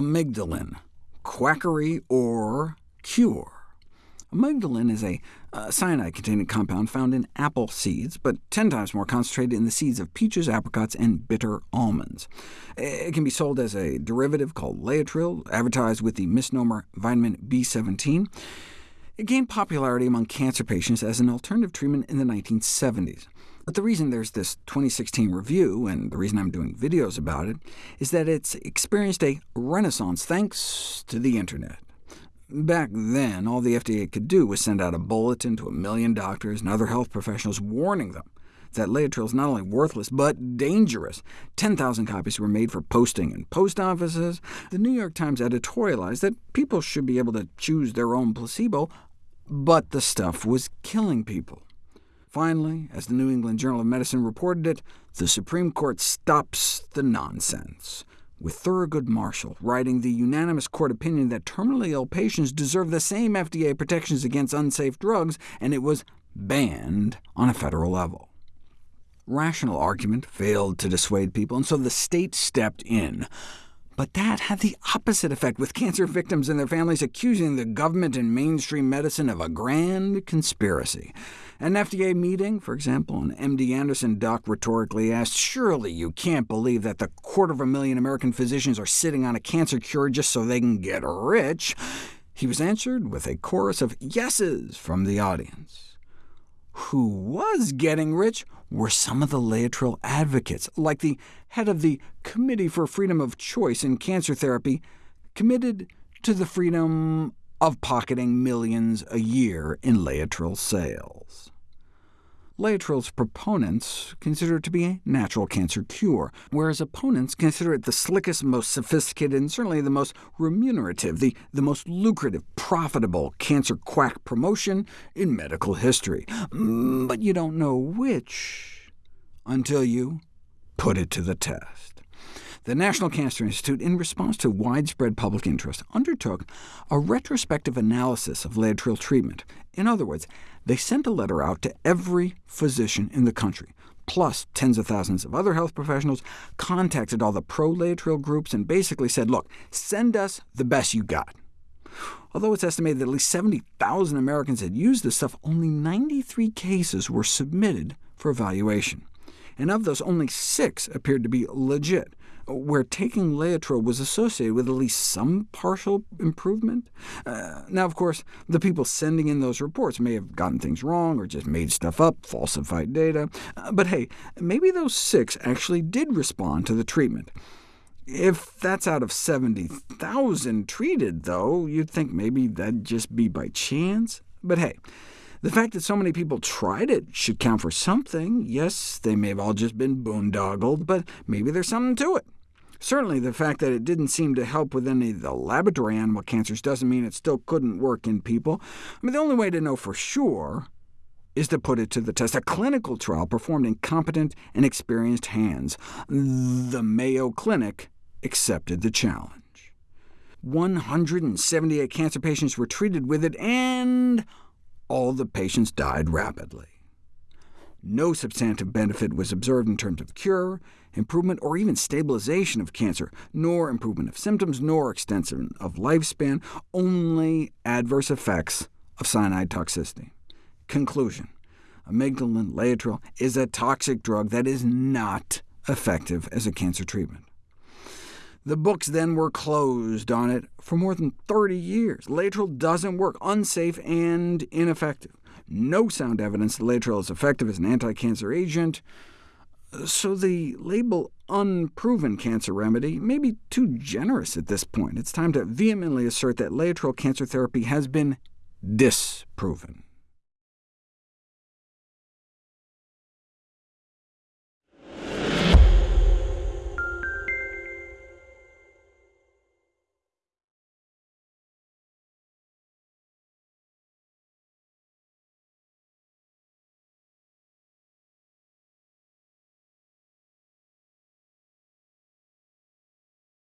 amygdalin, quackery or cure. Amygdalin is a uh, cyanide-containing compound found in apple seeds, but 10 times more concentrated in the seeds of peaches, apricots, and bitter almonds. It can be sold as a derivative called Laetrile, advertised with the misnomer vitamin B17. It gained popularity among cancer patients as an alternative treatment in the 1970s. But the reason there's this 2016 review, and the reason I'm doing videos about it, is that it's experienced a renaissance thanks to the internet. Back then, all the FDA could do was send out a bulletin to a million doctors and other health professionals warning them that Laetrile is not only worthless, but dangerous. 10,000 copies were made for posting in post offices. The New York Times editorialized that people should be able to choose their own placebo, but the stuff was killing people. Finally, as the New England Journal of Medicine reported it, the Supreme Court stops the nonsense, with Thurgood Marshall writing the unanimous court opinion that terminally ill patients deserve the same FDA protections against unsafe drugs, and it was banned on a federal level. Rational argument failed to dissuade people, and so the state stepped in. But that had the opposite effect, with cancer victims and their families accusing the government and mainstream medicine of a grand conspiracy. An FDA meeting, for example, an MD Anderson doc rhetorically asked, surely you can't believe that the quarter of a million American physicians are sitting on a cancer cure just so they can get rich? He was answered with a chorus of yeses from the audience who was getting rich were some of the Laetrile advocates, like the head of the Committee for Freedom of Choice in Cancer Therapy, committed to the freedom of pocketing millions a year in Laetrile sales. Laetrile's proponents consider it to be a natural cancer cure, whereas opponents consider it the slickest, most sophisticated, and certainly the most remunerative, the, the most lucrative, profitable cancer quack promotion in medical history. Mm, but you don't know which until you put it to the test. The National Cancer Institute, in response to widespread public interest, undertook a retrospective analysis of Laetrile treatment. In other words, they sent a letter out to every physician in the country, plus tens of thousands of other health professionals, contacted all the pro-Laetrile groups, and basically said, look, send us the best you got. Although it's estimated that at least 70,000 Americans had used this stuff, only 93 cases were submitted for evaluation. And of those, only six appeared to be legit, where taking Laetrile was associated with at least some partial improvement. Uh, now, of course, the people sending in those reports may have gotten things wrong, or just made stuff up, falsified data. Uh, but hey, maybe those six actually did respond to the treatment. If that's out of 70,000 treated, though, you'd think maybe that'd just be by chance. But hey, the fact that so many people tried it should count for something. Yes, they may have all just been boondoggled, but maybe there's something to it. Certainly, the fact that it didn't seem to help with any of the laboratory animal cancers doesn't mean it still couldn't work in people. I mean, the only way to know for sure is to put it to the test. A clinical trial performed in competent and experienced hands. The Mayo Clinic accepted the challenge. 178 cancer patients were treated with it, and all the patients died rapidly. No substantive benefit was observed in terms of cure, improvement, or even stabilization of cancer, nor improvement of symptoms, nor extension of lifespan, only adverse effects of cyanide toxicity. Conclusion. Amygdalin Laetrile is a toxic drug that is not effective as a cancer treatment. The books then were closed on it for more than 30 years. Laetrile doesn't work, unsafe and ineffective no sound evidence that Laetrile is effective as an anti-cancer agent, so the label unproven cancer remedy may be too generous at this point. It's time to vehemently assert that Laetrile cancer therapy has been disproven.